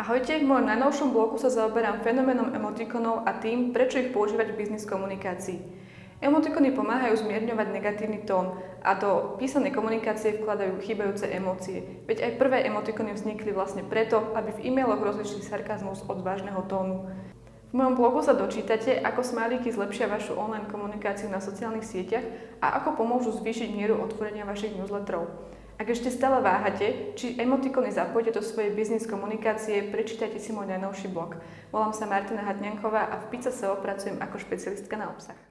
Ahojte, v mojom najnovšom blogu sa zaoberám fenoménom emotikonov a tým, prečo ich používať v biznis komunikácii. Emotikony pomáhajú zmierňovať negatívny tón a do písanej komunikácie vkladajú chýbajúce emócie. Veď aj prvé emotikony vznikli vlastne preto, aby v e-mailoch rozlišili sarkazmus od vážneho tónu. V mojom blogu sa dočítate, ako smajlíky zlepšia vašu online komunikáciu na sociálnych sieťach a ako pomôžu zvýšiť mieru otvorenia vašich newsletterov. Ak ešte stále váhate, či emotikony zapojíte do svojej biznis komunikácie, prečítajte si môj najnovší blog. Volám sa Martina Hatňanková a v Pizza SEO pracujem ako špecialistka na obsah.